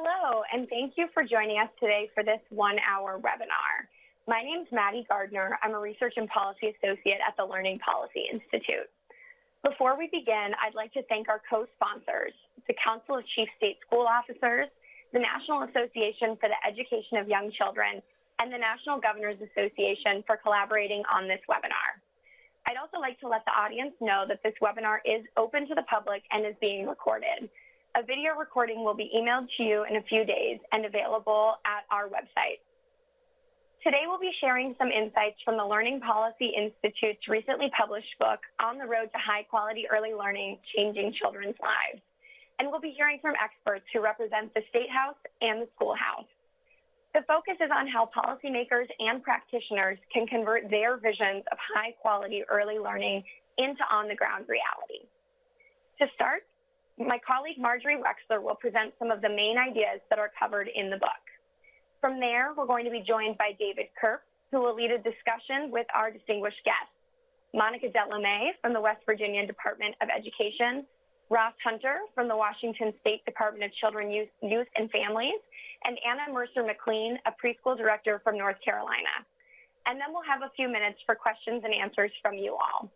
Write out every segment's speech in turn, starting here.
Hello, and thank you for joining us today for this one-hour webinar. My name is Maddie Gardner. I'm a Research and Policy Associate at the Learning Policy Institute. Before we begin, I'd like to thank our co-sponsors, the Council of Chief State School Officers, the National Association for the Education of Young Children, and the National Governors Association for collaborating on this webinar. I'd also like to let the audience know that this webinar is open to the public and is being recorded. A video recording will be emailed to you in a few days and available at our website. Today we'll be sharing some insights from the Learning Policy Institute's recently published book, On the Road to High Quality Early Learning, Changing Children's Lives. And we'll be hearing from experts who represent the State House and the Schoolhouse. The focus is on how policymakers and practitioners can convert their visions of high quality early learning into on the ground reality. To start, my colleague Marjorie Wechsler will present some of the main ideas that are covered in the book. From there, we're going to be joined by David Kirp, who will lead a discussion with our distinguished guests. Monica DellaMea from the West Virginia Department of Education, Ross Hunter from the Washington State Department of Children, Youth, Youth and Families, and Anna Mercer McLean, a preschool director from North Carolina. And then we'll have a few minutes for questions and answers from you all.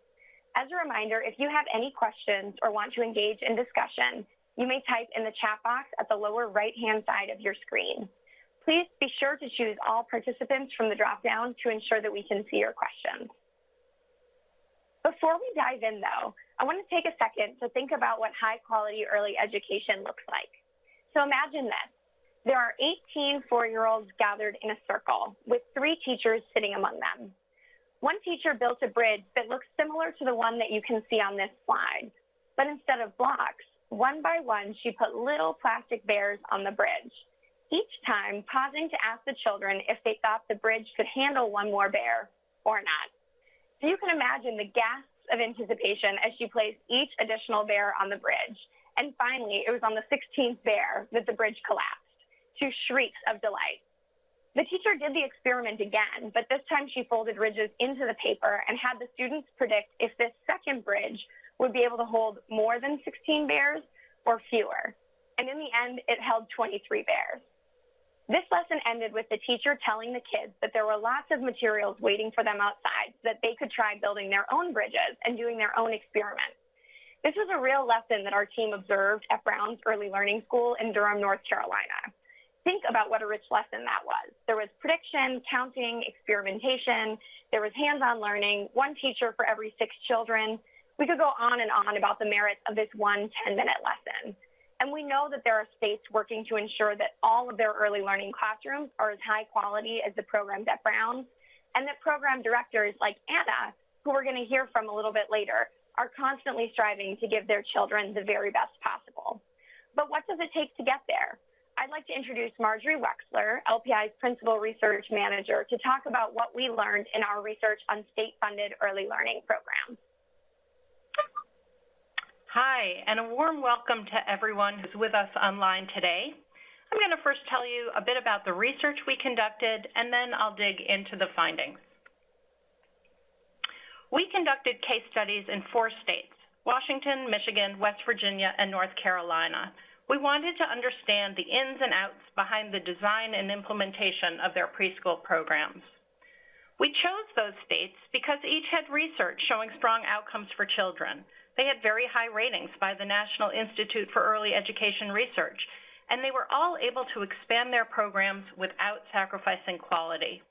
As a reminder, if you have any questions or want to engage in discussion, you may type in the chat box at the lower right-hand side of your screen. Please be sure to choose all participants from the dropdown to ensure that we can see your questions. Before we dive in though, I want to take a second to think about what high quality early education looks like. So imagine this. There are 18 four-year-olds gathered in a circle with three teachers sitting among them. One teacher built a bridge that looks similar to the one that you can see on this slide, but instead of blocks, one by one, she put little plastic bears on the bridge each time pausing to ask the children if they thought the bridge could handle one more bear or not. So you can imagine the gasps of anticipation as she placed each additional bear on the bridge. And finally, it was on the 16th bear that the bridge collapsed to shrieks of delight. The teacher did the experiment again, but this time she folded ridges into the paper and had the students predict if this second bridge would be able to hold more than 16 bears or fewer. And in the end, it held 23 bears. This lesson ended with the teacher telling the kids that there were lots of materials waiting for them outside so that they could try building their own bridges and doing their own experiments. This was a real lesson that our team observed at Brown's Early Learning School in Durham, North Carolina. Think about what a rich lesson that was. There was prediction, counting, experimentation, there was hands-on learning, one teacher for every six children. We could go on and on about the merits of this one 10-minute lesson. And we know that there are states working to ensure that all of their early learning classrooms are as high quality as the programs at Brown, and that program directors like Anna, who we're going to hear from a little bit later, are constantly striving to give their children the very best possible. But what does it take to get there? I'd like to introduce Marjorie Wechsler, LPI's Principal Research Manager, to talk about what we learned in our research on state-funded early learning programs. Hi, and a warm welcome to everyone who's with us online today. I'm going to first tell you a bit about the research we conducted, and then I'll dig into the findings. We conducted case studies in four states, Washington, Michigan, West Virginia, and North Carolina. We wanted to understand the ins and outs behind the design and implementation of their preschool programs. We chose those states because each had research showing strong outcomes for children, they had very high ratings by the National Institute for Early Education Research, and they were all able to expand their programs without sacrificing quality.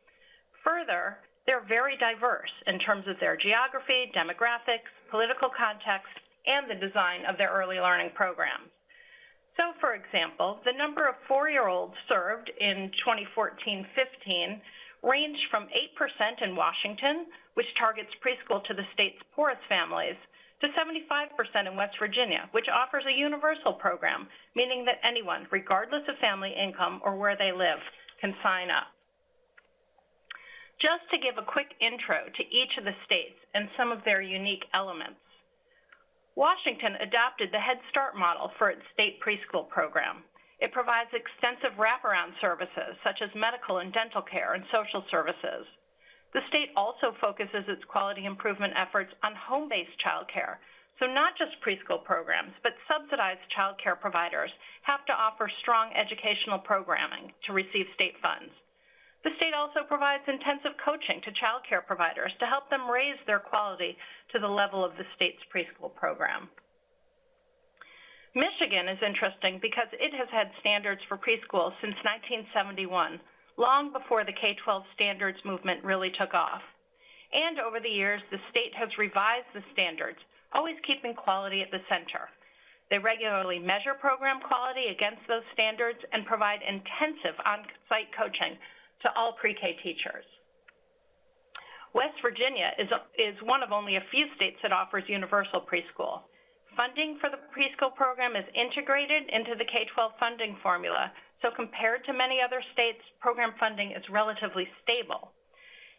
Further, they're very diverse in terms of their geography, demographics, political context, and the design of their early learning programs. So, for example, the number of four-year-olds served in 2014-15 ranged from 8% in Washington, which targets preschool to the state's poorest families, to 75% in West Virginia, which offers a universal program, meaning that anyone, regardless of family income or where they live, can sign up. Just to give a quick intro to each of the states and some of their unique elements. Washington adopted the Head Start model for its state preschool program. It provides extensive wraparound services such as medical and dental care and social services. The state also focuses its quality improvement efforts on home-based childcare, So not just preschool programs, but subsidized child care providers have to offer strong educational programming to receive state funds. The state also provides intensive coaching to child care providers to help them raise their quality to the level of the state's preschool program. Michigan is interesting because it has had standards for preschool since 1971, long before the K-12 standards movement really took off. And over the years, the state has revised the standards always keeping quality at the center. They regularly measure program quality against those standards and provide intensive on-site coaching to all pre-K teachers. West Virginia is, is one of only a few states that offers universal preschool. Funding for the preschool program is integrated into the K-12 funding formula, so compared to many other states, program funding is relatively stable.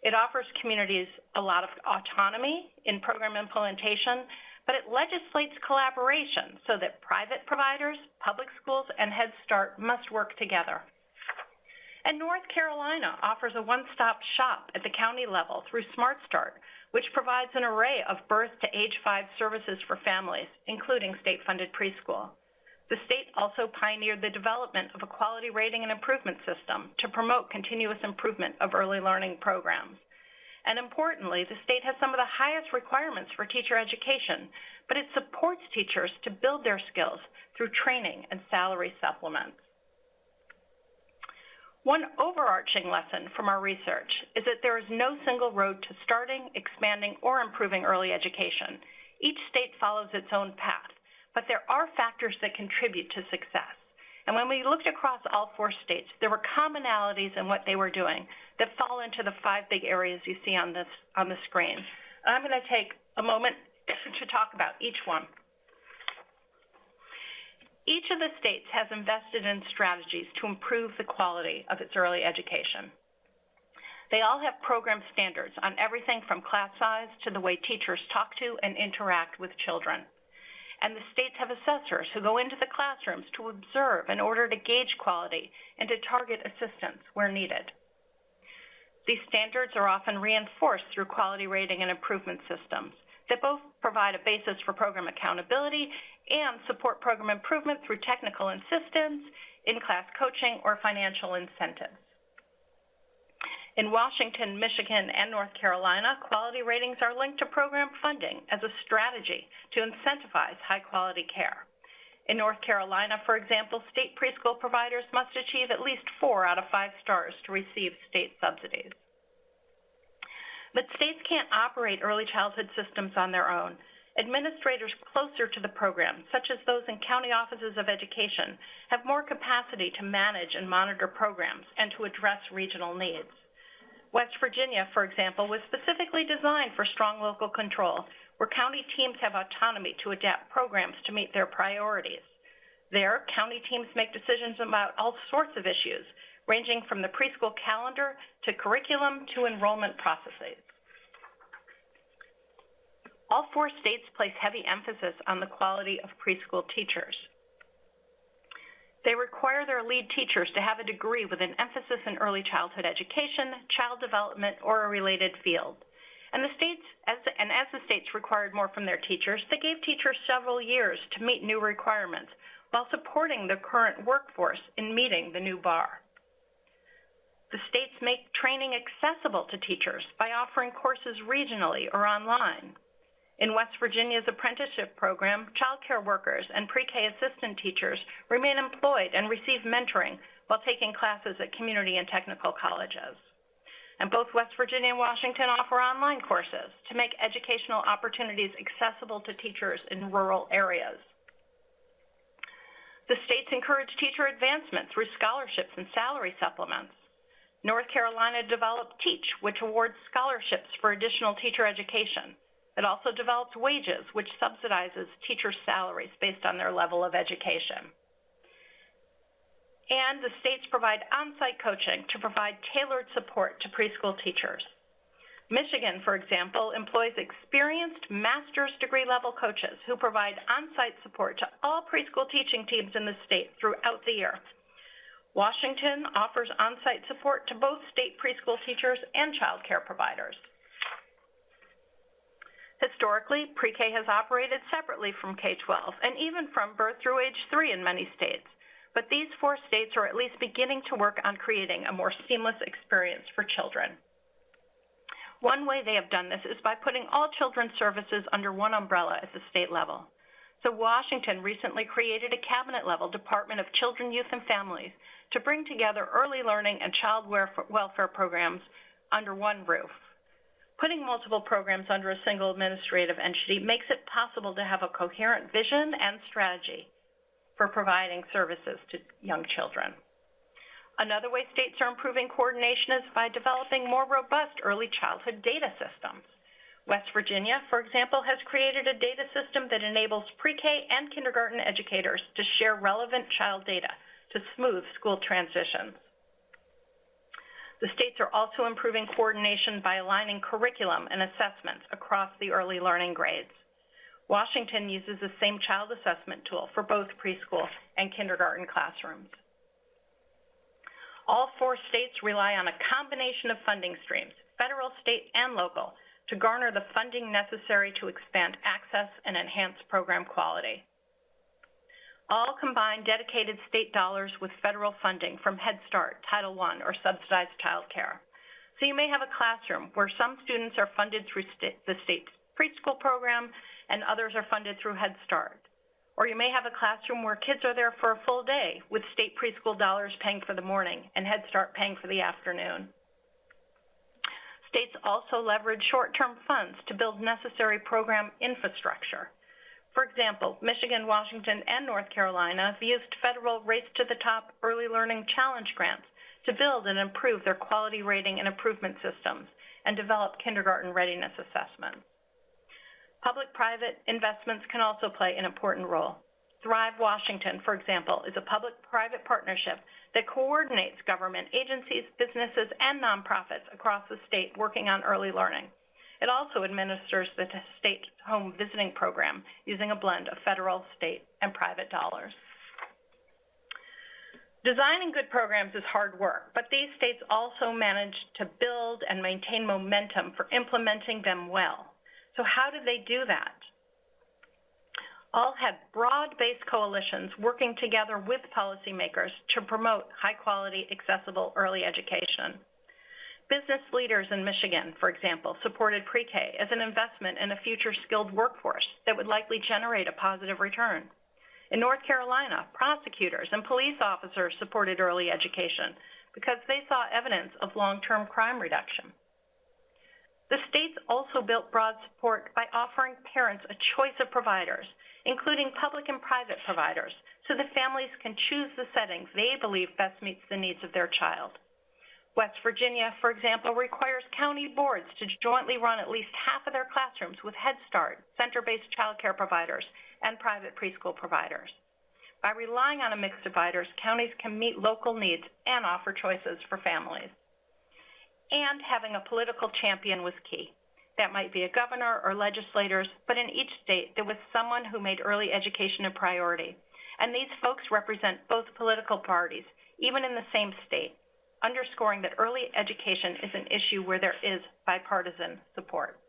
It offers communities a lot of autonomy in program implementation but it legislates collaboration so that private providers, public schools, and Head Start must work together. And North Carolina offers a one-stop shop at the county level through Smart Start, which provides an array of birth to age five services for families, including state-funded preschool. The state also pioneered the development of a quality rating and improvement system to promote continuous improvement of early learning programs. And importantly, the state has some of the highest requirements for teacher education, but it supports teachers to build their skills through training and salary supplements. One overarching lesson from our research is that there is no single road to starting, expanding, or improving early education. Each state follows its own path, but there are factors that contribute to success. And when we looked across all four states, there were commonalities in what they were doing that fall into the five big areas you see on this on the screen. I'm going to take a moment to talk about each one. Each of the states has invested in strategies to improve the quality of its early education. They all have program standards on everything from class size to the way teachers talk to and interact with children and the states have assessors who go into the classrooms to observe in order to gauge quality and to target assistance where needed. These standards are often reinforced through quality rating and improvement systems that both provide a basis for program accountability and support program improvement through technical assistance, in-class coaching, or financial incentives. In Washington, Michigan, and North Carolina, quality ratings are linked to program funding as a strategy to incentivize high-quality care. In North Carolina, for example, state preschool providers must achieve at least four out of five stars to receive state subsidies. But states can't operate early childhood systems on their own. Administrators closer to the program, such as those in county offices of education, have more capacity to manage and monitor programs and to address regional needs. West Virginia, for example, was specifically designed for strong local control, where county teams have autonomy to adapt programs to meet their priorities. There, county teams make decisions about all sorts of issues, ranging from the preschool calendar to curriculum to enrollment processes. All four states place heavy emphasis on the quality of preschool teachers. They require their lead teachers to have a degree with an emphasis in early childhood education, child development, or a related field. And the states, as the, and as the states required more from their teachers, they gave teachers several years to meet new requirements while supporting the current workforce in meeting the new bar. The states make training accessible to teachers by offering courses regionally or online. In West Virginia's apprenticeship program, child care workers and pre-K assistant teachers remain employed and receive mentoring while taking classes at community and technical colleges. And both West Virginia and Washington offer online courses to make educational opportunities accessible to teachers in rural areas. The states encourage teacher advancement through scholarships and salary supplements. North Carolina developed TEACH, which awards scholarships for additional teacher education. It also develops wages, which subsidizes teachers' salaries based on their level of education. And the states provide on-site coaching to provide tailored support to preschool teachers. Michigan, for example, employs experienced master's degree level coaches who provide on-site support to all preschool teaching teams in the state throughout the year. Washington offers on-site support to both state preschool teachers and child care providers. Historically, pre-K has operated separately from K-12 and even from birth through age three in many states. But these four states are at least beginning to work on creating a more seamless experience for children. One way they have done this is by putting all children's services under one umbrella at the state level. So Washington recently created a cabinet level Department of Children, Youth, and Families to bring together early learning and child welfare programs under one roof. Putting multiple programs under a single administrative entity makes it possible to have a coherent vision and strategy for providing services to young children. Another way states are improving coordination is by developing more robust early childhood data systems. West Virginia, for example, has created a data system that enables pre-K and kindergarten educators to share relevant child data to smooth school transitions. The states are also improving coordination by aligning curriculum and assessments across the early learning grades. Washington uses the same child assessment tool for both preschool and kindergarten classrooms. All four states rely on a combination of funding streams, federal, state, and local, to garner the funding necessary to expand access and enhance program quality. All combine dedicated state dollars with federal funding from Head Start, Title I, or subsidized childcare. So you may have a classroom where some students are funded through the state preschool program and others are funded through Head Start. Or you may have a classroom where kids are there for a full day with state preschool dollars paying for the morning and Head Start paying for the afternoon. States also leverage short-term funds to build necessary program infrastructure. For example, Michigan, Washington, and North Carolina have used federal Race to the Top Early Learning Challenge grants to build and improve their quality rating and improvement systems and develop kindergarten readiness assessments. Public-private investments can also play an important role. Thrive Washington, for example, is a public-private partnership that coordinates government agencies, businesses, and nonprofits across the state working on early learning. It also administers the state home visiting program using a blend of federal, state, and private dollars. Designing good programs is hard work, but these states also manage to build and maintain momentum for implementing them well. So how did they do that? All had broad-based coalitions working together with policymakers to promote high-quality, accessible early education. Business leaders in Michigan, for example, supported pre-K as an investment in a future skilled workforce that would likely generate a positive return. In North Carolina, prosecutors and police officers supported early education because they saw evidence of long-term crime reduction. The states also built broad support by offering parents a choice of providers, including public and private providers, so that families can choose the settings they believe best meets the needs of their child. West Virginia, for example, requires county boards to jointly run at least half of their classrooms with Head Start, center-based childcare providers, and private preschool providers. By relying on a mix of providers, counties can meet local needs and offer choices for families and having a political champion was key. That might be a governor or legislators, but in each state there was someone who made early education a priority. And these folks represent both political parties, even in the same state, underscoring that early education is an issue where there is bipartisan support.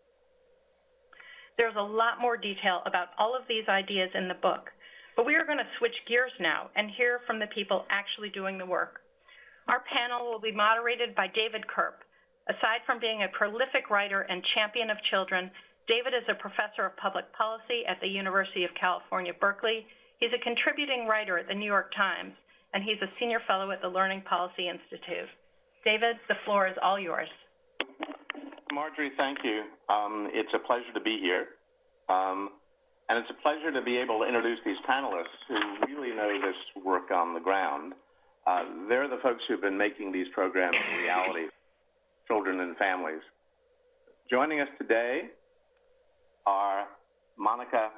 There's a lot more detail about all of these ideas in the book, but we are going to switch gears now and hear from the people actually doing the work. Our panel will be moderated by David Kirp, Aside from being a prolific writer and champion of children, David is a professor of public policy at the University of California, Berkeley. He's a contributing writer at the New York Times, and he's a senior fellow at the Learning Policy Institute. David, the floor is all yours. Marjorie, thank you. Um, it's a pleasure to be here. Um, and it's a pleasure to be able to introduce these panelists who really know this work on the ground. Uh, they're the folks who've been making these programs a reality children and families. Joining us today are Monica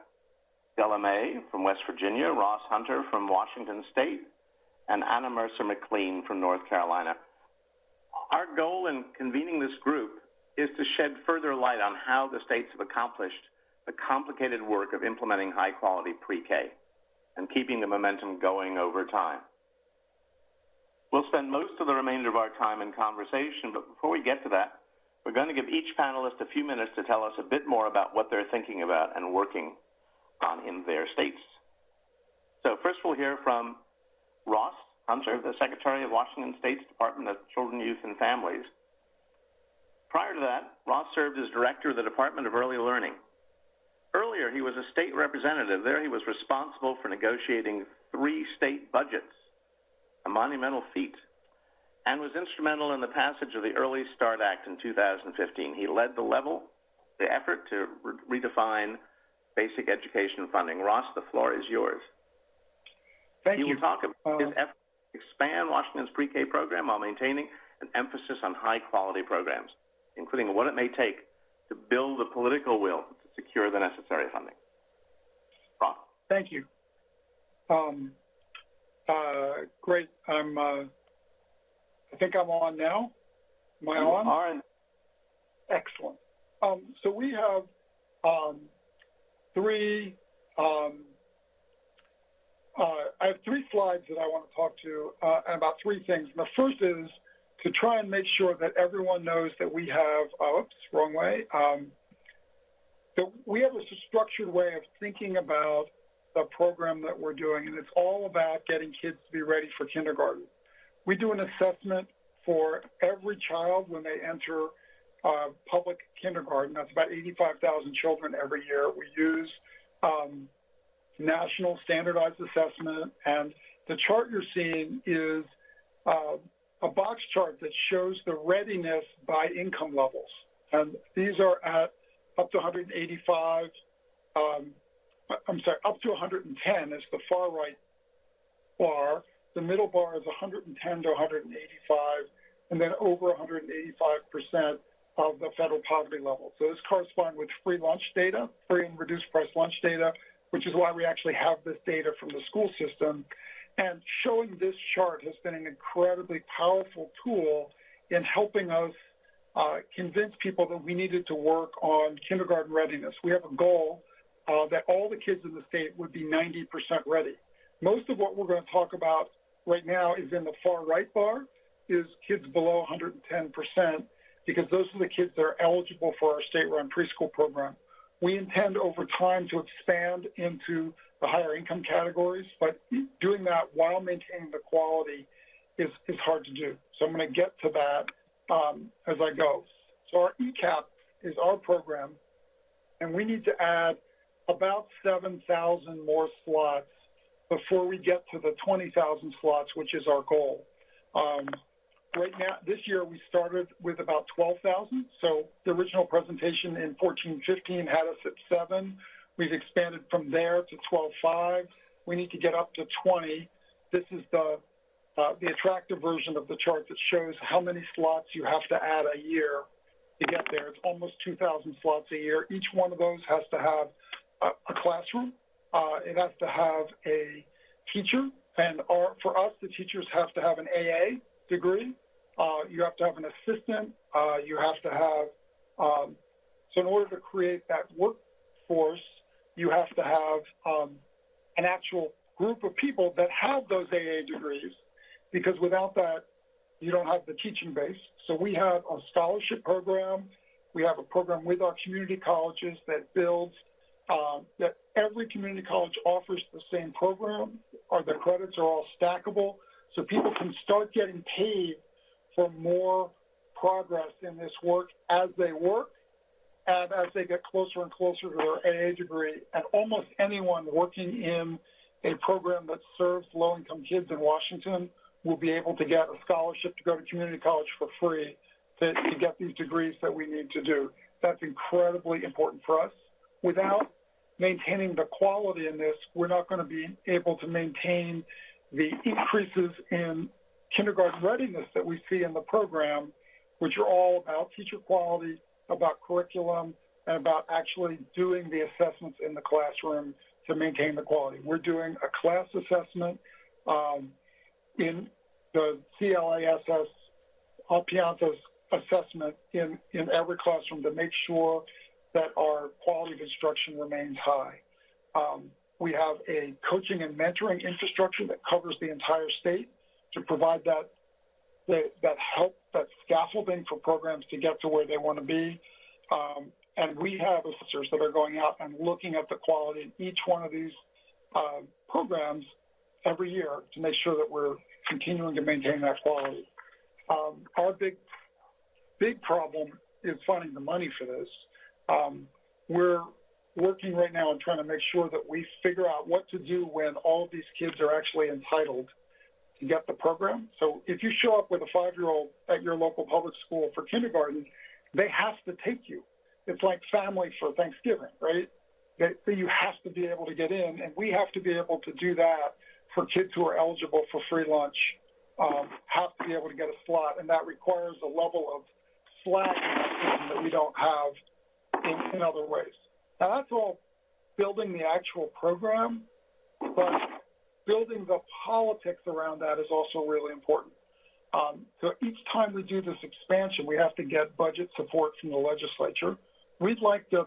DellaMea from West Virginia, Ross Hunter from Washington State, and Anna Mercer McLean from North Carolina. Our goal in convening this group is to shed further light on how the states have accomplished the complicated work of implementing high quality pre-K and keeping the momentum going over time. We'll spend most of the remainder of our time in conversation, but before we get to that, We're going to give each panelist a few minutes to tell us a bit more about what they're thinking about and working on in their states. So first we'll hear from Ross Hunter, the Secretary of Washington State's Department of Children, Youth, and Families. Prior to that, Ross served as Director of the Department of Early Learning. Earlier, he was a state representative. There he was responsible for negotiating three state budgets, a monumental feat, and was instrumental in the passage of the Early Start Act in 2015. He led the level, the effort to re redefine basic education funding. Ross, the floor is yours. Thank he you. will talk about his Uh, effort to expand Washington's pre-K program while maintaining an emphasis on high-quality programs, including what it may take to build the political will to secure the necessary funding. Ross? Thank you. Um, uh, great. I'm, uh, I think I'm on now. Am I You on? Excellent. Um, so we have um, three. Um, uh, I have three slides that I want to talk to uh, about three things. And the first is to try and make sure that everyone knows that we have. Oh, oops, wrong way. Um, that we have a structured way of thinking about the program that we're doing, and it's all about getting kids to be ready for kindergarten. We do an assessment for every child when they enter uh, public kindergarten. That's about 85,000 children every year. We use um, national standardized assessment, and the chart you're seeing is uh, a box chart that shows the readiness by income levels. And these are at up to 185, um, I'm sorry, up to 110 is the far right bar. The middle bar is 110 to 185, and then over 185% of the federal poverty level. So this corresponds with free lunch data, free and reduced price lunch data, which is why we actually have this data from the school system. And showing this chart has been an incredibly powerful tool in helping us uh, convince people that we needed to work on kindergarten readiness. We have a goal uh, that all the kids in the state would be 90% ready. Most of what we're going to talk about right now is in the far right bar, is kids below 110%, because those are the kids that are eligible for our state-run preschool program. We intend over time to expand into the higher income categories, but doing that while maintaining the quality is, is hard to do. So I'm going to get to that um, as I go. So our ECEAP is our program, and we need to add about 7,000 more slots before we get to the 20,000 slots, which is our goal. Um, right now, this year we started with about 12,000. So the original presentation in 14-15 had us at seven. We've expanded from there to 12.5. We need to get up to 20. This is the uh, the attractive version of the chart that shows how many slots you have to add a year to get there. It's almost 2,000 slots a year. Each one of those has to have a, a classroom. Uh, it has to have a teacher, and our, for us, the teachers have to have an AA degree. Uh, you have to have an assistant. Uh, you have to have um, so in order to create that workforce, you have to have um, an actual group of people that have those AA degrees because without that, you don't have the teaching base. So we have a scholarship program. We have a program with our community colleges that builds um, that every community college offers the same program, or the credits are all stackable, so people can start getting paid for more progress in this work as they work and as they get closer and closer to their AA degree. And almost anyone working in a program that serves low-income kids in Washington will be able to get a scholarship to go to community college for free to, to get these degrees that we need to do. That's incredibly important for us. Without maintaining the quality in this, we're not going to be able to maintain the increases in kindergarten readiness that we see in the program, which are all about teacher quality, about curriculum, and about actually doing the assessments in the classroom to maintain the quality. We're doing a class assessment um, in the CLASS, uh, assessment in, in every classroom to make sure that our quality of instruction remains high. Um, we have a coaching and mentoring infrastructure that covers the entire state to provide that that, help, that scaffolding for programs to get to where they want to be. Um, and we have officers that are going out and looking at the quality in each one of these uh, programs every year to make sure that we're continuing to maintain that quality. Um, our big, big problem is finding the money for this. Um, we're working right now on trying to make sure that we figure out what to do when all of these kids are actually entitled get the program. So if you show up with a five-year-old at your local public school for kindergarten, they have to take you. It's like family for Thanksgiving, right? That, you have to be able to get in, and we have to be able to do that for kids who are eligible for free lunch. Um, have to be able to get a slot, and that requires a level of slack that we don't have in, in other ways. Now that's all building the actual program, but building the politics around that is also really important. Um, so each time we do this expansion, we have to get budget support from the legislature. We'd like the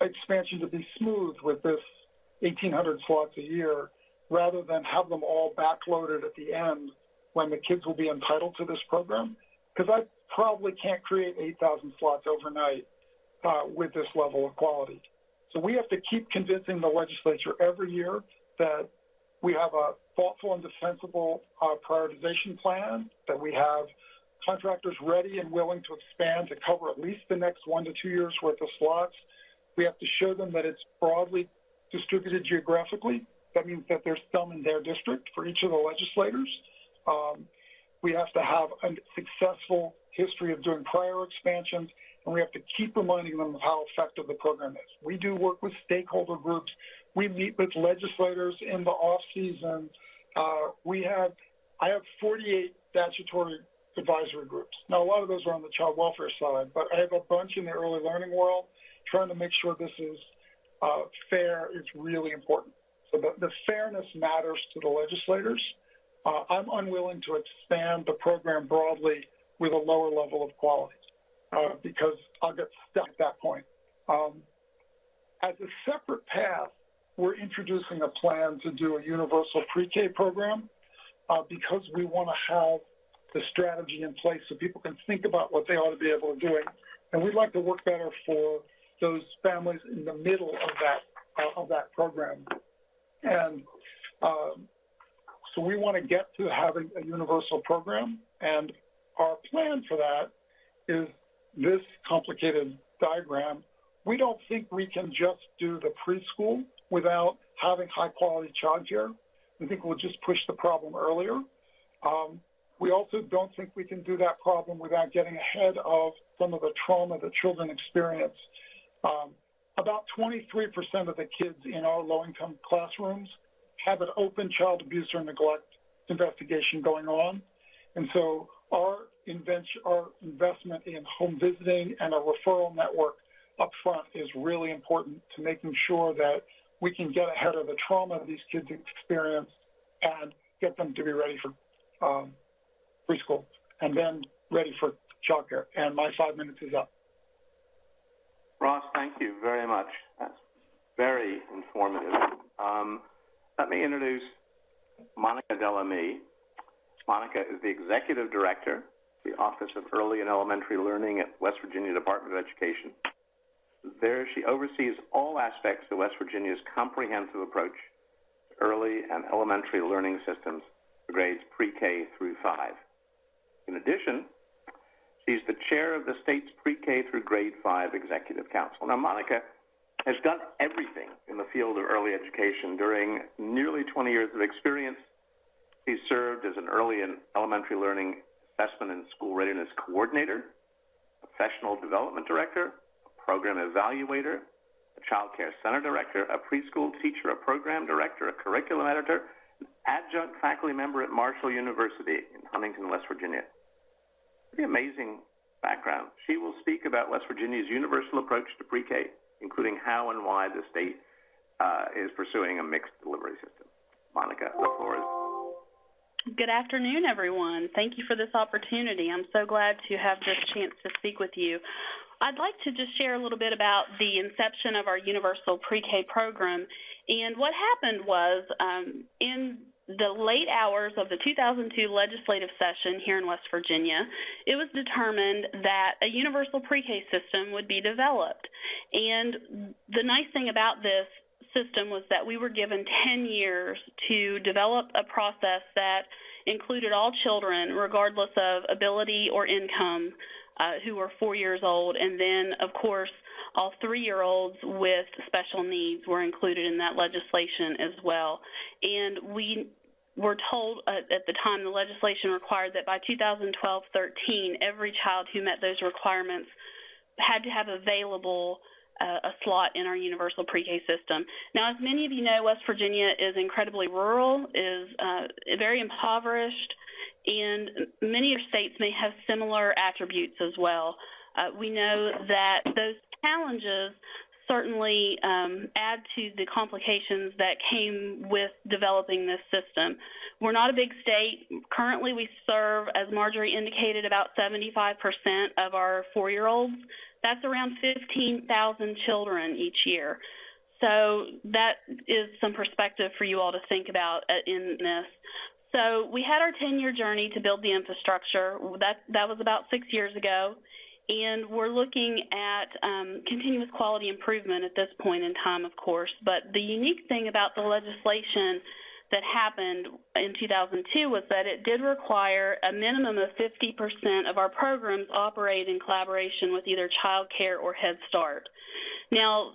expansion to be smooth with this 1,800 slots a year, rather than have them all backloaded at the end when the kids will be entitled to this program. Because I probably can't create 8,000 slots overnight uh, with this level of quality. So we have to keep convincing the legislature every year that we have a thoughtful and defensible uh, prioritization plan, that we have contractors ready and willing to expand to cover at least the next one to two years worth of slots. We have to show them that it's broadly distributed geographically. That means that there's some in their district for each of the legislators. Um, we have to have a successful history of doing prior expansions, and we have to keep reminding them of how effective the program is. We do work with stakeholder groups. We meet with legislators in the off season. Uh, we have, I have 48 statutory advisory groups. Now, a lot of those are on the child welfare side, but I have a bunch in the early learning world. Trying to make sure this is uh, fair is really important. So the, the fairness matters to the legislators. Uh, I'm unwilling to expand the program broadly with a lower level of quality uh, because I'll get stuck at that point. Um, as a separate path, we're introducing a plan to do a universal pre-K program uh, because we want to have the strategy in place so people can think about what they ought to be able to do. And we'd like to work better for those families in the middle of that uh, of that program. And um, so we want to get to having a universal program, and our plan for that is this complicated diagram. We don't think we can just do the preschool without having high quality childcare. We think we'll just push the problem earlier. Um, we also don't think we can do that problem without getting ahead of some of the trauma that children experience. Um, about 23% of the kids in our low-income classrooms have an open child abuse or neglect investigation going on. And so our, our investment in home visiting and a referral network up front is really important to making sure that we can get ahead of the trauma these kids experience and get them to be ready for um, preschool and then ready for childcare. And my five minutes is up. Ross, thank you very much. That's very informative. Um, let me introduce Monica DellaMea. Monica is the Executive Director, the Office of Early and Elementary Learning at West Virginia Department of Education. There, she oversees all aspects of West Virginia's comprehensive approach to early and elementary learning systems for grades pre-K through 5. In addition, she's the chair of the state's pre-K through grade 5 Executive Council. Now, Monica has done everything in the field of early education during nearly 20 years of experience. She served as an early and elementary learning assessment and school readiness coordinator, professional development director, program evaluator, a child care center director, a preschool teacher, a program director, a curriculum editor, an adjunct faculty member at Marshall University in Huntington, West Virginia. Pretty amazing background. She will speak about West Virginia's universal approach to pre-K, including how and why the state uh, is pursuing a mixed delivery system. Monica, the floor is Good afternoon, everyone. Thank you for this opportunity. I'm so glad to have this chance to speak with you. I'd like to just share a little bit about the inception of our universal pre-K program. And what happened was um, in the late hours of the 2002 legislative session here in West Virginia, it was determined that a universal pre-K system would be developed. And the nice thing about this system was that we were given 10 years to develop a process that included all children, regardless of ability or income, uh, who were four years old. And then, of course, all three-year-olds with special needs were included in that legislation as well. And we were told uh, at the time the legislation required that by 2012-13, every child who met those requirements had to have available uh, a slot in our universal pre-K system. Now, as many of you know, West Virginia is incredibly rural, is uh, very impoverished, and many of states may have similar attributes as well. Uh, we know that those challenges certainly um, add to the complications that came with developing this system. We're not a big state. Currently, we serve, as Marjorie indicated, about 75% of our four-year-olds. That's around 15,000 children each year. So that is some perspective for you all to think about uh, in this. So we had our 10-year journey to build the infrastructure. That, that was about six years ago and we're looking at um, continuous quality improvement at this point in time, of course. But the unique thing about the legislation that happened in 2002 was that it did require a minimum of 50% of our programs operate in collaboration with either child care or Head Start. Now,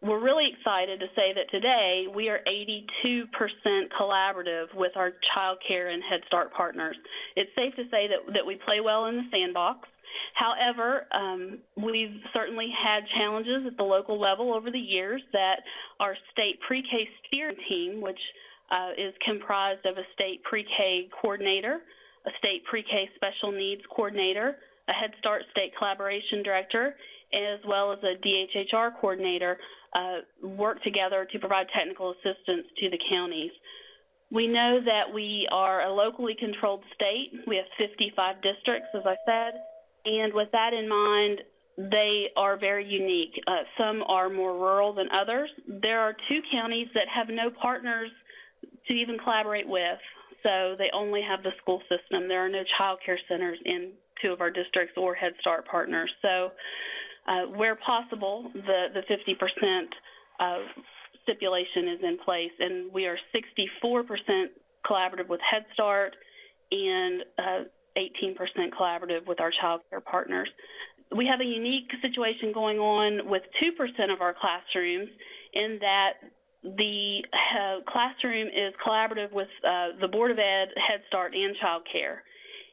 we're really excited to say that today we are 82% collaborative with our child care and Head Start partners. It's safe to say that, that we play well in the sandbox. However, um, we've certainly had challenges at the local level over the years that our state pre-K steering team, which uh, is comprised of a state pre-K coordinator, a state pre-K special needs coordinator, a Head Start state collaboration director, as well as a DHHR coordinator, uh, work together to provide technical assistance to the counties. We know that we are a locally controlled state. We have 55 districts, as I said, and with that in mind, they are very unique. Uh, some are more rural than others. There are two counties that have no partners to even collaborate with, so they only have the school system. There are no child care centers in two of our districts or Head Start partners. So uh, where possible, the, the 50% uh, stipulation is in place, and we are 64% collaborative with Head Start and uh, 18% collaborative with our child care partners. We have a unique situation going on with 2% of our classrooms in that the uh, classroom is collaborative with uh, the Board of Ed, Head Start, and Child Care.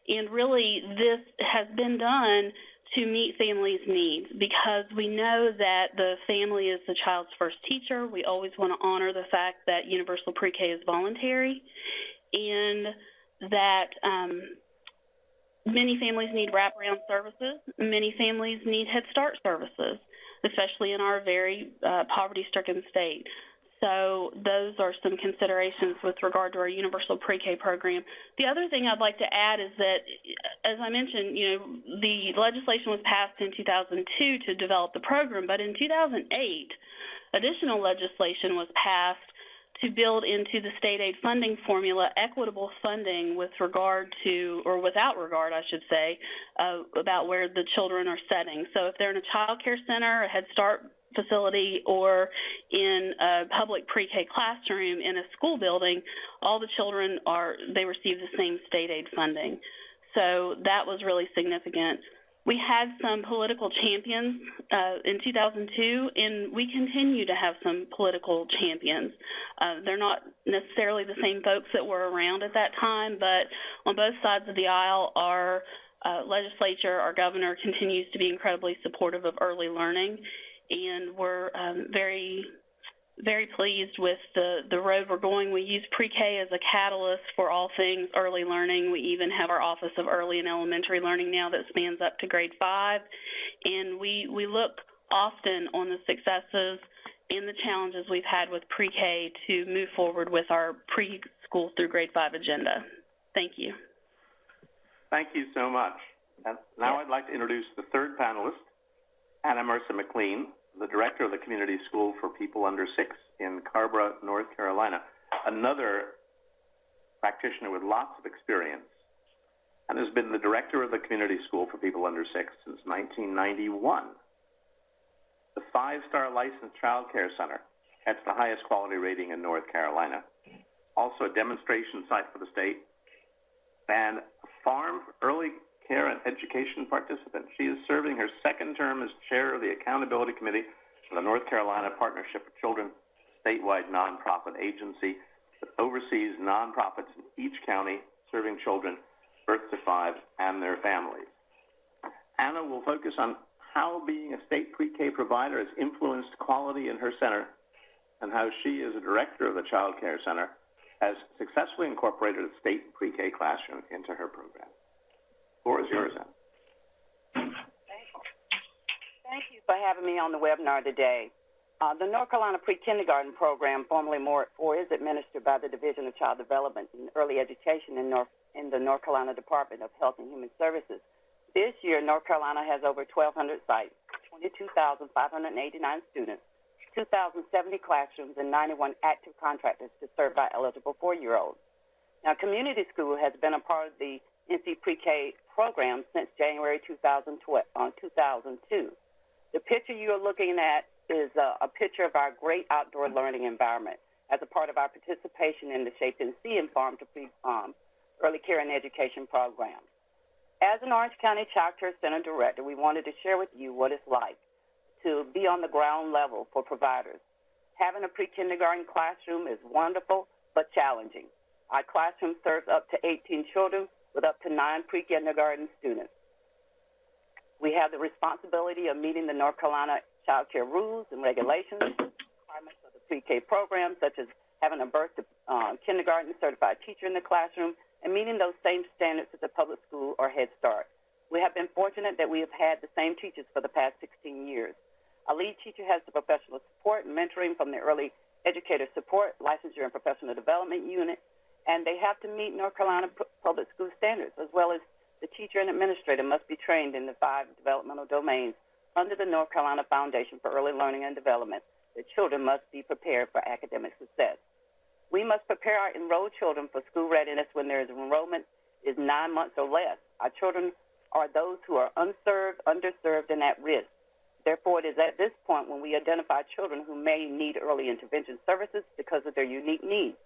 And really, this has been done to meet families' needs because we know that the family is the child's first teacher. We always want to honor the fact that universal pre-K is voluntary and that um, Many families need wraparound services. Many families need Head Start services, especially in our very uh, poverty-stricken state. So those are some considerations with regard to our universal pre-K program. The other thing I'd like to add is that, as I mentioned, you know, the legislation was passed in 2002 to develop the program, but in 2008, additional legislation was passed to build into the state aid funding formula equitable funding with regard to, or without regard, I should say, uh, about where the children are setting. So if they're in a child care center, a Head Start facility, or in a public pre-K classroom in a school building, all the children are, they receive the same state aid funding. So that was really significant. We had some political champions uh, in 2002, and we continue to have some political champions. Uh, they're not necessarily the same folks that were around at that time, but on both sides of the aisle, our uh, legislature, our governor continues to be incredibly supportive of early learning, and we're um, very very pleased with the, the road we're going. We use pre-K as a catalyst for all things early learning. We even have our Office of Early and Elementary Learning now that spans up to grade five. And we, we look often on the successes and the challenges we've had with pre-K to move forward with our preschool through grade five agenda. Thank you. Thank you so much. Now I'd like to introduce the third panelist, Anna Mercer McLean, the director of the Community School for People Under Six in Carrboro, North Carolina. Another practitioner with lots of experience, and has been the director of the community school for people under six since 1991. The five-star licensed child care center, that's the highest quality rating in North Carolina. Also a demonstration site for the state, and a farm early care and education participant. She is serving her second term as chair of the accountability committee for the North Carolina Partnership for Children, statewide nonprofit agency that oversees nonprofits in each county serving children birth to five and their families. Anna will focus on how being a state pre-K provider has influenced quality in her center and how she, as a director of the Child Care Center, has successfully incorporated a state pre-K classroom into her program. Floor is yours, Anna. Thank you for having me on the webinar today. Uh, the North Carolina Pre-Kindergarten Program, formerly More at Four, is administered by the Division of Child Development and Early Education in, North, in the North Carolina Department of Health and Human Services. This year, North Carolina has over 1,200 sites, 22,589 students, 2,070 classrooms, and 91 active contractors to serve our eligible four-year-olds. Now, community school has been a part of the NC Pre-K program since January 2012, uh, 2002. The picture you're looking at is a, a picture of our great outdoor learning environment as a part of our participation in the Shape and See and Farm to Pre um, Early Care and Education program. As an Orange County Child Care Center Director, we wanted to share with you what it's like to be on the ground level for providers. Having a pre-kindergarten classroom is wonderful but challenging. Our classroom serves up to 18 children with up to nine pre-kindergarten students. We have the responsibility of meeting the North Carolina child care rules and regulations, requirements of the pre-K program, such as having a birth to uh, kindergarten certified teacher in the classroom, and meeting those same standards as a public school or Head Start. We have been fortunate that we have had the same teachers for the past 16 years. A lead teacher has the professional support and mentoring from the early educator support, licensure and professional development unit, and they have to meet North Carolina public school standards, as well as the teacher and administrator must be trained in the five developmental domains under the North Carolina Foundation for Early Learning and Development, the children must be prepared for academic success. We must prepare our enrolled children for school readiness when their enrollment is nine months or less. Our children are those who are unserved, underserved, and at risk. Therefore, it is at this point when we identify children who may need early intervention services because of their unique needs.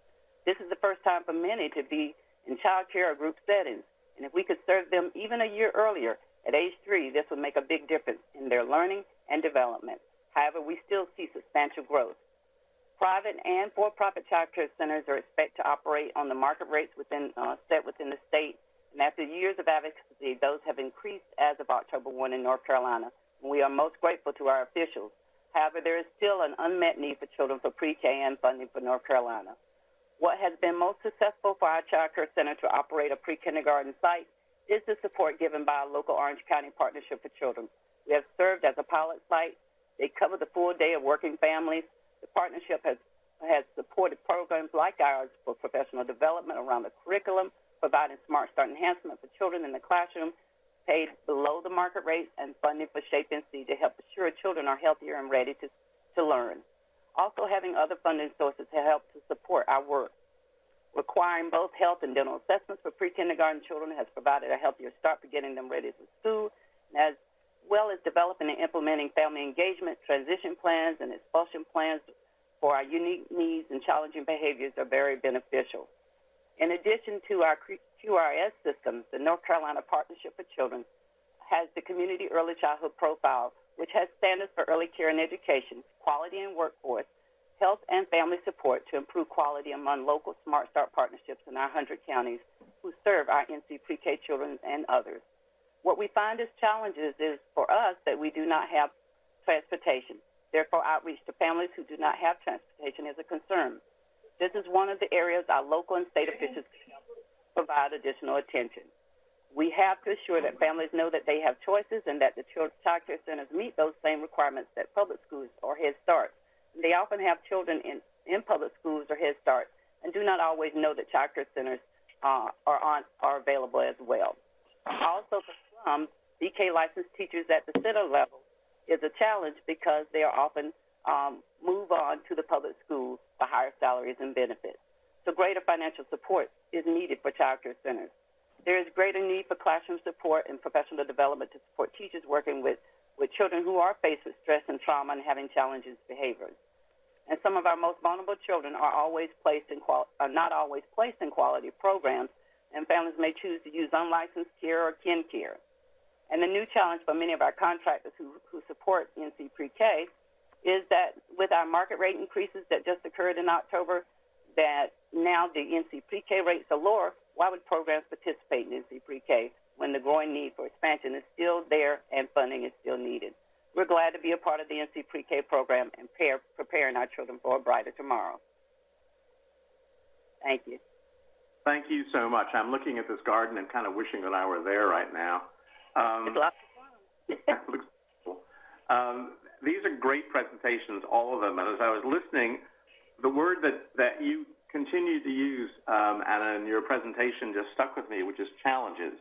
This is the first time for many to be in child care or group settings, and if we could serve them even a year earlier, at age three, this would make a big difference in their learning and development. However, we still see substantial growth. Private and for-profit child care centers are expected to operate on the market rates within, uh, set within the state. And after years of advocacy, those have increased as of October 1 in North Carolina. We are most grateful to our officials. However, there is still an unmet need for children for pre-K and funding for North Carolina. What has been most successful for our child care center to operate a pre-kindergarten site is the support given by our local Orange County Partnership for Children. We have served as a pilot site. They cover the full day of working families. The partnership has, has supported programs like ours for professional development around the curriculum, providing Smart Start enhancement for children in the classroom, paid below the market rate, and funding for Shape and NC to help assure children are healthier and ready to, to learn. Also having other funding sources to help to support our work requiring both health and dental assessments for pre-kindergarten children has provided a healthier start for getting them ready for school, as well as developing and implementing family engagement, transition plans, and expulsion plans for our unique needs and challenging behaviors are very beneficial. In addition to our QRS systems, the North Carolina Partnership for Children has the Community Early Childhood Profile, which has standards for early care and education, quality and workforce, health and family support to improve quality among local Smart Start partnerships in our 100 counties who serve our NC pre-K children and others. What we find as challenges is for us that we do not have transportation. Therefore, outreach to families who do not have transportation is a concern. This is one of the areas our local and state officials provide additional attention. We have to assure that families know that they have choices and that the child care centers meet those same requirements that public schools or Head Start they often have children in, in public schools or Head Start and do not always know that child care centers uh, are, on, are available as well. Also, for some, BK licensed teachers at the center level is a challenge because they are often um, move on to the public schools for higher salaries and benefits. so greater financial support is needed for child care centers. There is greater need for classroom support and professional development to support teachers working with, with children who are faced with stress and trauma and having challenging behaviors. And some of our most vulnerable children are always placed in are not always placed in quality programs, and families may choose to use unlicensed care or kin care. And the new challenge for many of our contractors who, who support NC Pre-K is that with our market rate increases that just occurred in October, that now the NC Pre-K rates are lower, why would programs participate in NC Pre-K when the growing need for expansion is still there and funding is still needed? We're glad to be a part of the NC Pre-K program and pair, preparing our children for a brighter tomorrow. Thank you. Thank you so much. I'm looking at this garden and kind of wishing that I were there right now. Um, It's lots of fun. looks cool. Um, these are great presentations, all of them. And as I was listening, the word that, that you continue to use, um, Anna, in your presentation just stuck with me, which is challenges.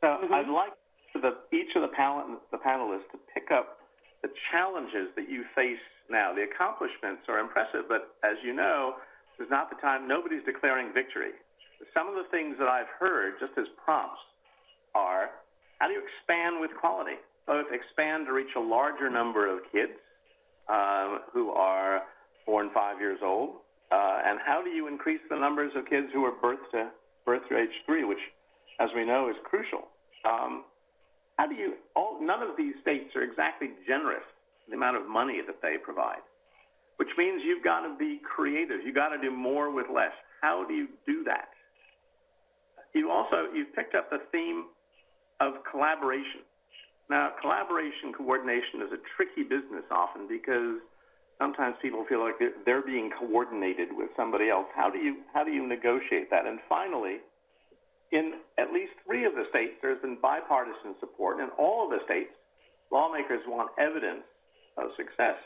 So Mhm. I'd like the, each of the, pal- the panelists to pick up the challenges that you face now. The accomplishments are impressive, but as you know, this is not the time, nobody's declaring victory. Some of the things that I've heard, just as prompts, are how do you expand with quality? Both expand to reach a larger number of kids um, who are four and five years old, uh, and how do you increase the numbers of kids who are birth to birth to age three, which, as we know, is crucial. Um, how do you? All none of these states are exactly generous in the amount of money that they provide, which means you've got to be creative. You've got to do more with less. How do you do that? You also you've picked up the theme of collaboration. Now, collaboration coordination is a tricky business often because sometimes people feel like they're, being coordinated with somebody else. How do you how do you negotiate that? And finally, in at least three of the states, there's been bipartisan support, in all of the states, lawmakers want evidence of success.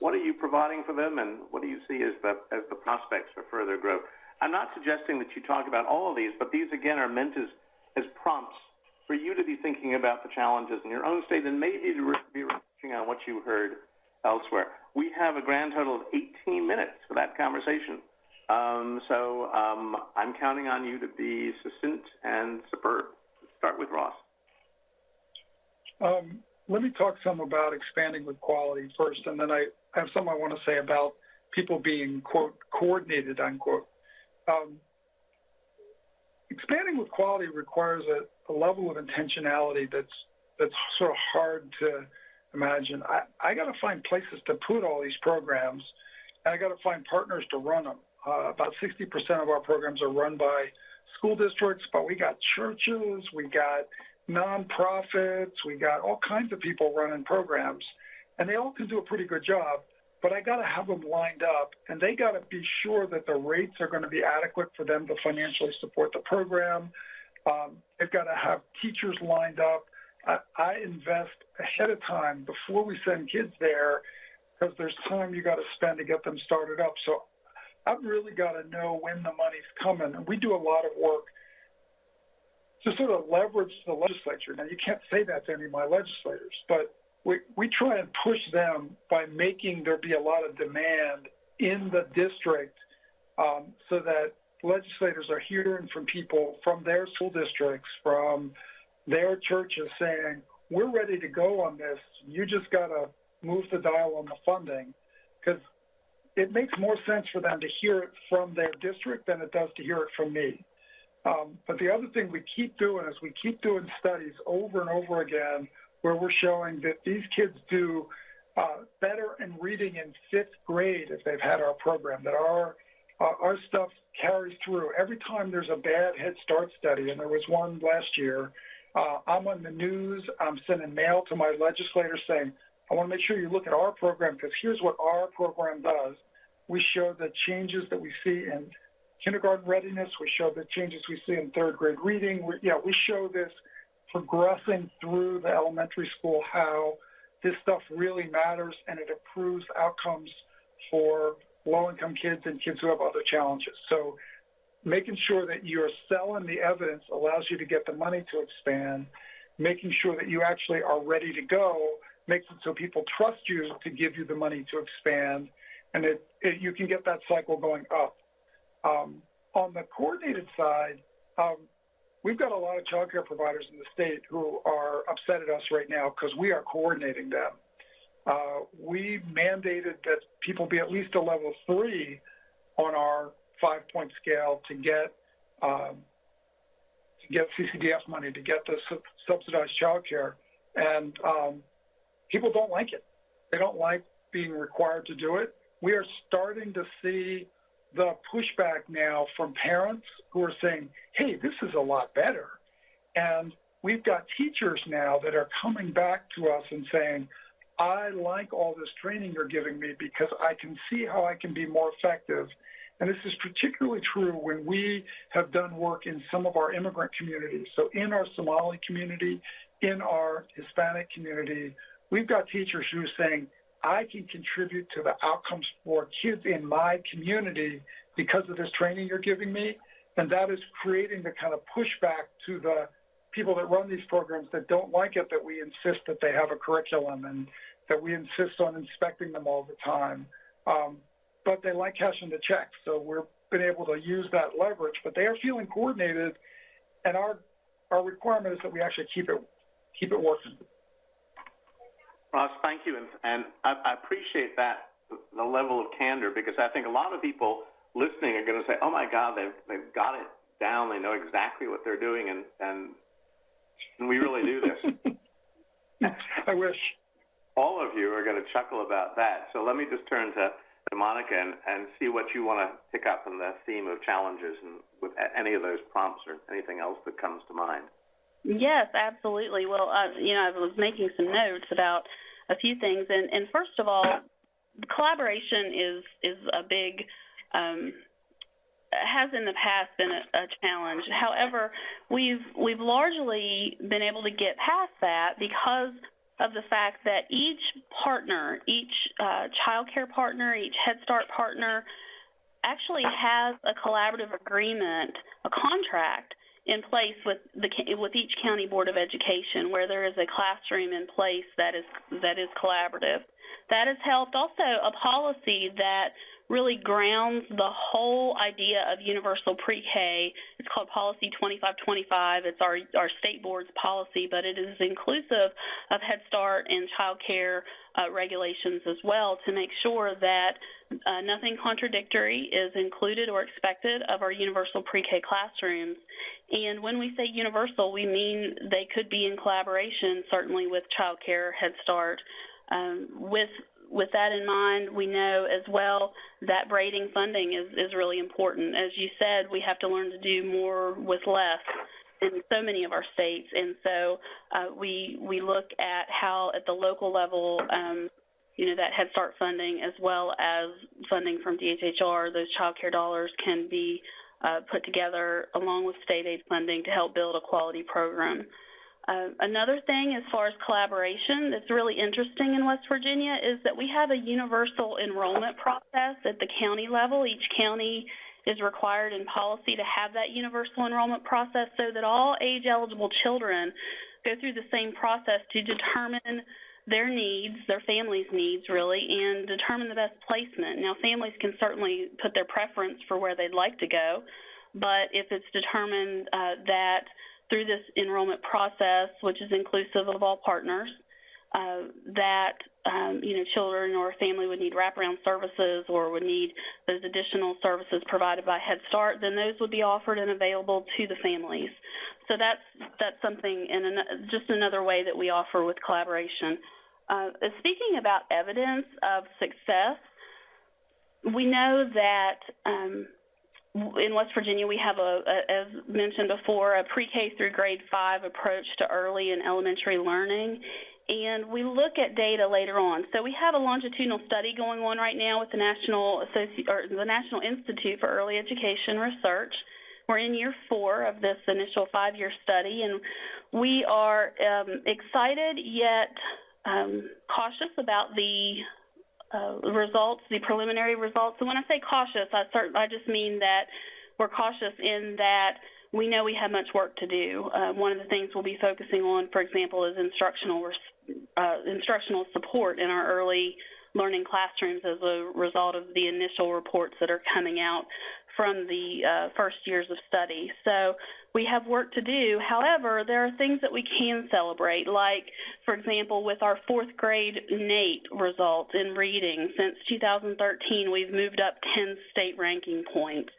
What are you providing for them, and what do you see as the as the prospects for further growth? I'm not suggesting that you talk about all of these, but these again are meant as as prompts for you to be thinking about the challenges in your own state and maybe to re- be reflecting on what you heard elsewhere. We have a grand total of 18 minutes for that conversation. Um, so um, I'm counting on you to be succinct and superb. Let's start with Ross. Um, let me talk some about expanding with quality first, and then I have some I want to say about people being, quote, coordinated, unquote. Um, expanding with quality requires a, a, level of intentionality that's that's sort of hard to imagine. I, I got to find places to put all these programs, and I got to find partners to run them. Uh, about 60% of our programs are run by school districts, but we got churches, we got nonprofits, we got all kinds of people running programs, and they all can do a pretty good job. But I got to have them lined up, and they got to be sure that the rates are going to be adequate for them to financially support the program. Um, they've got to have teachers lined up. I, invest ahead of time before we send kids there because there's time you got to spend to get them started up. So I've really got to know when the money's coming. And we do a lot of work to sort of leverage the legislature. Now, you can't say that to any of my legislators, but we, we try and push them by making there be a lot of demand in the district um, so that legislators are hearing from people from their school districts, from their churches saying, we're ready to go on this. You just got to move the dial on the funding because it makes more sense for them to hear it from their district than it does to hear it from me. Um, but the other thing we keep doing is we keep doing studies over and over again where we're showing that these kids do uh, better in reading in fifth grade if they've had our program, that our, uh, our stuff carries through. Every time there's a bad Head Start study, and there was one last year, uh, I'm on the news, I'm sending mail to my legislators saying, I want to make sure you look at our program because here's what our program does. We show the changes that we see in kindergarten readiness. We show the changes we see in third grade reading. We, yeah, we show this progressing through the elementary school how this stuff really matters and it improves outcomes for low-income kids and kids who have other challenges. So making sure that you're selling the evidence allows you to get the money to expand. Making sure that you actually are ready to go makes it so people trust you to give you the money to expand, and it, it, you can get that cycle going up. Um, on the coordinated side, um, we've got a lot of childcare providers in the state who are upset at us right now because we are coordinating them. Uh, we mandated that people be at least a level three on our five-point scale to get um, to get CCDF money to get the su- subsidized childcare, and um, people don't like it. They don't like being required to do it. We are starting to see the pushback now from parents who are saying, hey, this is a lot better. And we've got teachers now that are coming back to us and saying, I like all this training you're giving me because I can see how I can be more effective. And this is particularly true when we have done work in some of our immigrant communities. So in our Somali community, in our Hispanic community, we've got teachers who are saying, I can contribute to the outcomes for kids in my community because of this training you're giving me. And that is creating the kind of pushback to the people that run these programs that don't like it, that we insist that they have a curriculum and that we insist on inspecting them all the time. Um, but they like cashing the checks. So we've been able to use that leverage, but they are feeling coordinated. And our, our requirement is that we actually keep it, keep it working. Ross, thank you, and, and I, I appreciate that the level of candor because I think a lot of people listening are going to say, "Oh my God, they've they've got it down. They know exactly what they're doing, and and, and we really do this." I wish. All of you are going to chuckle about that. So let me just turn to Monica and, and see what you want to pick up in the theme of challenges and with any of those prompts or anything else that comes to mind. Yes, absolutely. Well, uh, you know, I was making some notes about a few things, and, and first of all, collaboration is is a big um, has in the past been a, a, challenge. However, we've we've largely been able to get past that because of the fact that each partner, each uh, child care partner, each Head Start partner, actually has a collaborative agreement, a contract in place with the with each county board of education where there is a classroom in place that is that is collaborative. That has helped also a policy that really grounds the whole idea of universal pre-K. It's called Policy 2525. It's our, our state board's policy, but it is inclusive of Head Start and child care uh, regulations as well to make sure that uh, nothing contradictory is included or expected of our universal pre-K classrooms. And when we say universal, we mean they could be in collaboration, certainly with child care, Head Start, um, with with that in mind, we know as well that braiding funding is, is really important. As you said, we have to learn to do more with less in so many of our states. And so uh, we, we look at how at the local level, um, you know, that Head Start funding as well as funding from DHHR, those child care dollars can be uh, put together along with state aid funding to help build a quality program. Uh, another thing as far as collaboration that's really interesting in West Virginia is that we have a universal enrollment process at the county level. Each county is required in policy to have that universal enrollment process so that all age eligible children go through the same process to determine their needs, their families' needs really, and determine the best placement. Now families can certainly put their preference for where they'd like to go, but if it's determined uh, that through this enrollment process, which is inclusive of all partners, uh, that um, you know children or family would need wraparound services or would need those additional services provided by Head Start, then those would be offered and available to the families. So that's that's something and an, just another way that we offer with collaboration. Uh, speaking about evidence of success, we know that um, in West Virginia, we have a, a, as mentioned before, a pre-K through grade five approach to early and elementary learning, and we look at data later on. So we have a longitudinal study going on right now with the National Associ- or the National Institute for Early Education Research. We're in year four of this initial five-year study, and we are um, excited yet um, cautious about the uh, results, the preliminary results. And when I say cautious, I, cert- I just mean that we're cautious in that we know we have much work to do. Uh, one of the things we'll be focusing on, for example, is instructional uh, instructional support in our early learning classrooms as a result of the initial reports that are coming out from the uh, first years of study. So we have work to do. However, there are things that we can celebrate, like, for example, with our fourth grade NAEP results in reading. Since 2013, we've moved up 10 state ranking points.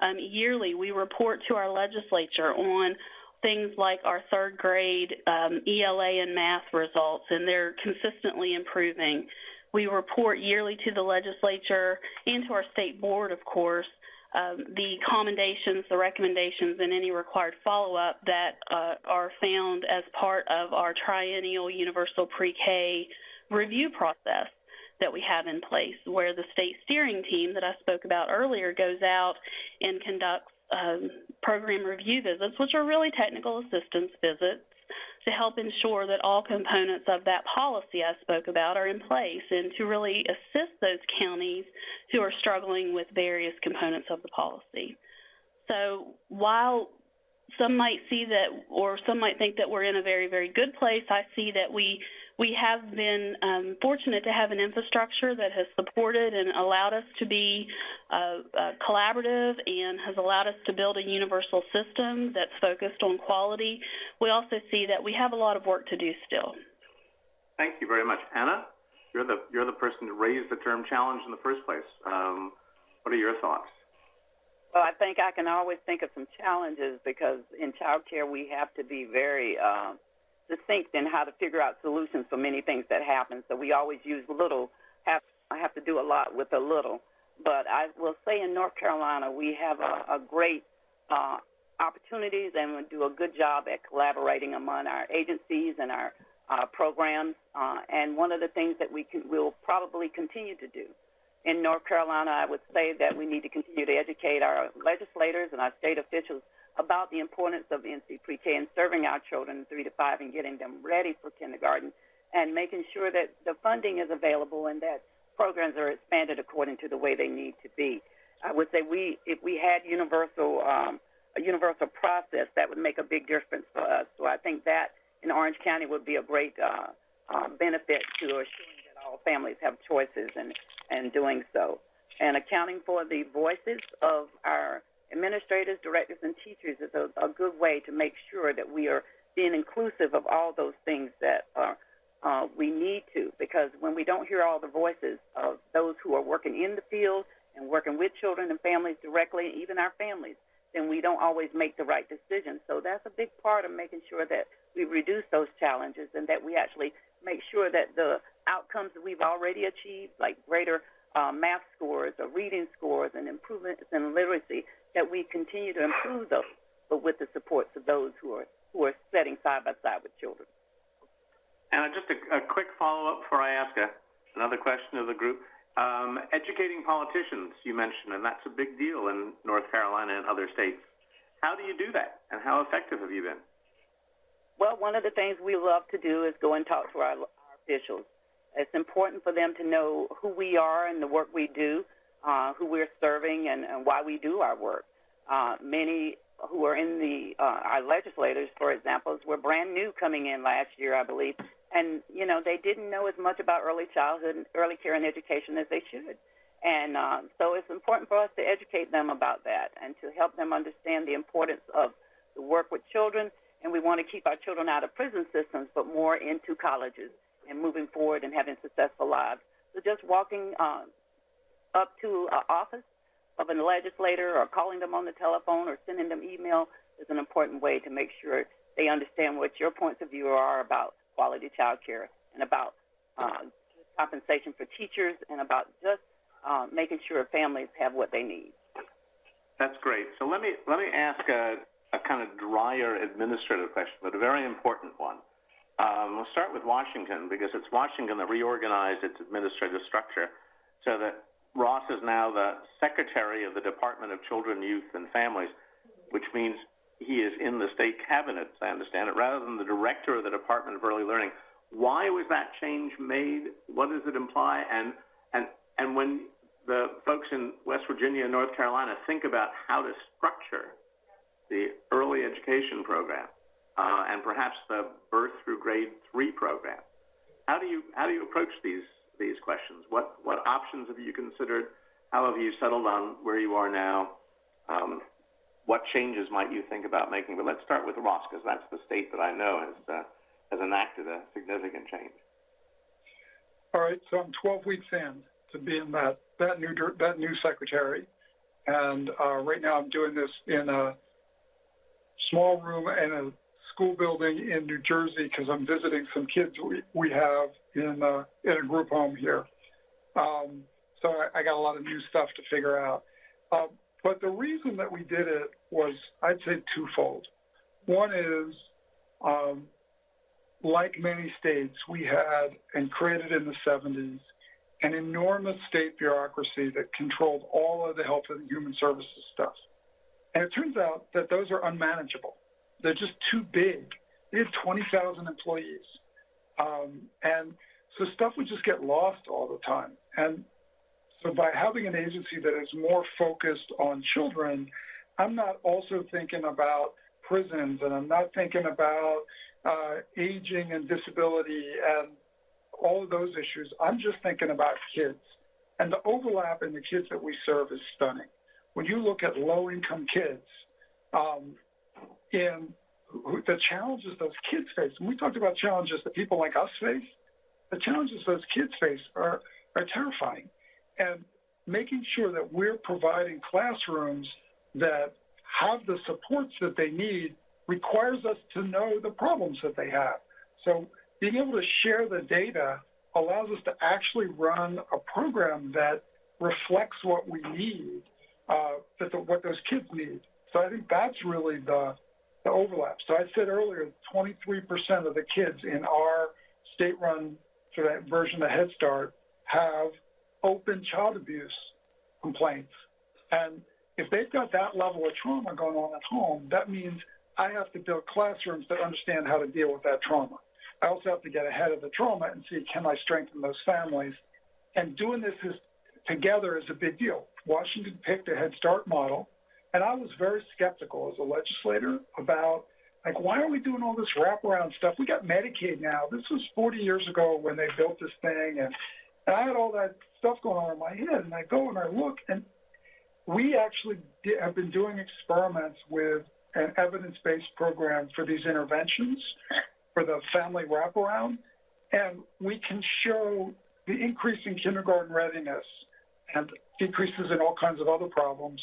Um, yearly, we report to our legislature on things like our third grade um, ELA and math results, and they're consistently improving. We report yearly to the legislature and to our state board, of course, um, the commendations, the recommendations, and any required follow-up that uh, are found as part of our triennial universal pre-K review process that we have in place, where the state steering team that I spoke about earlier goes out and conducts um, program review visits, which are really technical assistance visits to help ensure that all components of that policy I spoke about are in place and to really assist those counties who are struggling with various components of the policy. So while some might see that, or some might think that we're in a very, very good place, I see that we we have been um, fortunate to have an infrastructure that has supported and allowed us to be uh, uh, collaborative and has allowed us to build a universal system that's focused on quality. We also see that we have a lot of work to do still. Thank you very much. Anna, you're the, you're the person who raised the term challenge in the first place. Um, what are your thoughts? Well, I think I can always think of some challenges because in childcare we have to be very uh, distinct in how to figure out solutions for many things that happen. So we always use little, have I have to do a lot with a little. But I will say in North Carolina we have a, a great uh, opportunities and we do a good job at collaborating among our agencies and our uh, programs. Uh, and one of the things that we can, will probably continue to do in North Carolina, I would say that we need to continue to educate our legislators and our state officials about the importance of NC Pre-K and serving our children three to five and getting them ready for kindergarten and making sure that the funding is available and that programs are expanded according to the way they need to be. I would say we, if we had universal, um, a universal process, that would make a big difference for us. So I think that in Orange County would be a great uh, uh, benefit to assuring that all families have choices and, and doing so. And accounting for the voices of our administrators, directors, and teachers is a, a good way to make sure that we are being inclusive of all those things that are, uh, we need to, because when we don't hear all the voices of those who are working in the field and working with children and families directly, even our families, then we don't always make the right decisions. So that's a big part of making sure that we reduce those challenges and that we actually make sure that the outcomes that we've already achieved, like greater uh, math scores or reading scores and improvements in literacy, that we continue to improve those, but with the supports of those who are who are setting side by side with children. And just a, a quick follow-up before I ask a, another question of the group. Um, educating politicians, you mentioned, and that's a big deal in North Carolina and other states. How do you do that, and how effective have you been? Well, one of the things we love to do is go and talk to our, our officials. It's important for them to know who we are and the work we do uh, who we're serving and, and why we do our work. Uh, many who are in the uh, our legislators, for example, were brand new coming in last year, I believe, and you know they didn't know as much about early childhood, and early care, and education as they should. And uh, so it's important for us to educate them about that and to help them understand the importance of the work with children. And we want to keep our children out of prison systems, but more into colleges and moving forward and having successful lives. So just walking uh, up to an office of a legislator or calling them on the telephone or sending them email is an important way to make sure they understand what your points of view are about quality child care and about uh, compensation for teachers and about just uh, making sure families have what they need. That's great. So let me let me ask a, a kind of drier administrative question, but a very important one. Um, we'll start with Washington because it's Washington that reorganized its administrative structure so that Ross is now the Secretary of the Department of Children, Youth, and Families, which means he is in the state cabinet, as I understand it, rather than the Director of the Department of Early Learning. Why was that change made? What does it imply? And, and, and when the folks in West Virginia and North Carolina think about how to structure the early education program uh, and perhaps the birth through grade three program, how do you, how do you approach these these questions? What what options have you considered? How have you settled on where you are now? um, what changes might you think about making? But let's start with Ross, because that's the state that I know has, uh, has enacted a significant change. All right, so I'm 12 weeks in to being that, that new, that new secretary. And, uh, right now I'm doing this in a small room in a school building in New Jersey because I'm visiting some kids we, we have in, uh, in a group home here. Um, so I, I got a lot of new stuff to figure out. Um, but the reason that we did it was, I'd say, twofold. One is, um, like many states, we had and created in the 70s an enormous state bureaucracy that controlled all of the health and human services stuff. And it turns out that those are unmanageable. They're just too big. They have 20,000 employees. Um, and so stuff would just get lost all the time. And so by having an agency that is more focused on children, I'm not also thinking about prisons and I'm not thinking about uh, aging and disability and all of those issues. I'm just thinking about kids. And the overlap in the kids that we serve is stunning. When you look at low income kids, um, in the challenges those kids face, and we talked about challenges that people like us face, the challenges those kids face are, are terrifying. And making sure that we're providing classrooms that have the supports that they need requires us to know the problems that they have. So being able to share the data allows us to actually run a program that reflects what we need, uh, that the, what those kids need. So I think that's really the, the overlap. So I said earlier, 23% of the kids in our state-run version of Head Start have open child abuse complaints. And if they've got that level of trauma going on at home, that means I have to build classrooms that understand how to deal with that trauma. I also have to get ahead of the trauma and see can I strengthen those families. And doing this is, together is a big deal. Washington picked a Head Start model, and I was very skeptical as a legislator about like why are we doing all this wraparound stuff? We got Medicaid now. This was 40 years ago when they built this thing, and, and I had all that stuff going on in my head, and I go and I look, and we actually have been doing experiments with an evidence-based program for these interventions for the family wraparound, and we can show the increase in kindergarten readiness and decreases in all kinds of other problems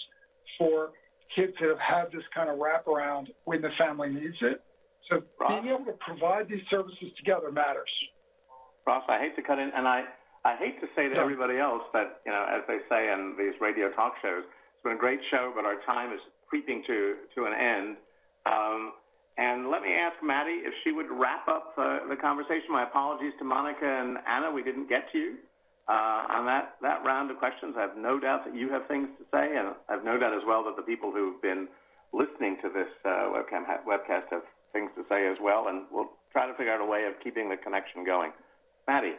for kids that have had this kind of wraparound when the family needs it. So being able to provide these services together matters. Ross, I hate to cut in, and I, I hate to say to everybody else that, you know, as they say in these radio talk shows, it's been a great show, but our time is creeping to, to an end. Um, and let me ask Maddie if she would wrap up uh, the conversation. My apologies to Monica and Anna, we didn't get to you on that, that round of questions. I have no doubt that you have things to say, and I have no doubt as well that the people who've been listening to this uh, webcam webcast have things to say as well, and we'll try to figure out a way of keeping the connection going. Maddie.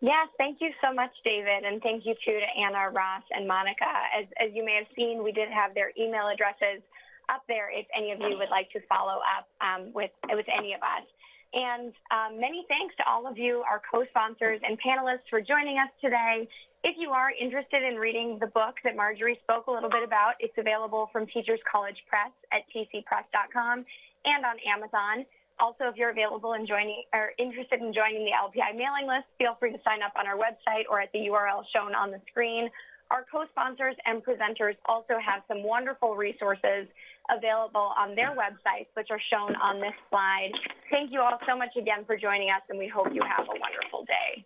Yes, thank you so much, David, and thank you too to Anna, Ross, and Monica. As, as you may have seen, we did have their email addresses up there if any of you would like to follow up um, with, with any of us. And um, many thanks to all of you, our co-sponsors and panelists for joining us today. If you are interested in reading the book that Marjorie spoke a little bit about, it's available from Teachers College Press at tcpress.com and on Amazon. Also, if you're available and joining or interested in joining the LPI mailing list, feel free to sign up on our website or at the URL shown on the screen. Our co-sponsors and presenters also have some wonderful resources available on their websites, which are shown on this slide. Thank you all so much again for joining us, and we hope you have a wonderful day.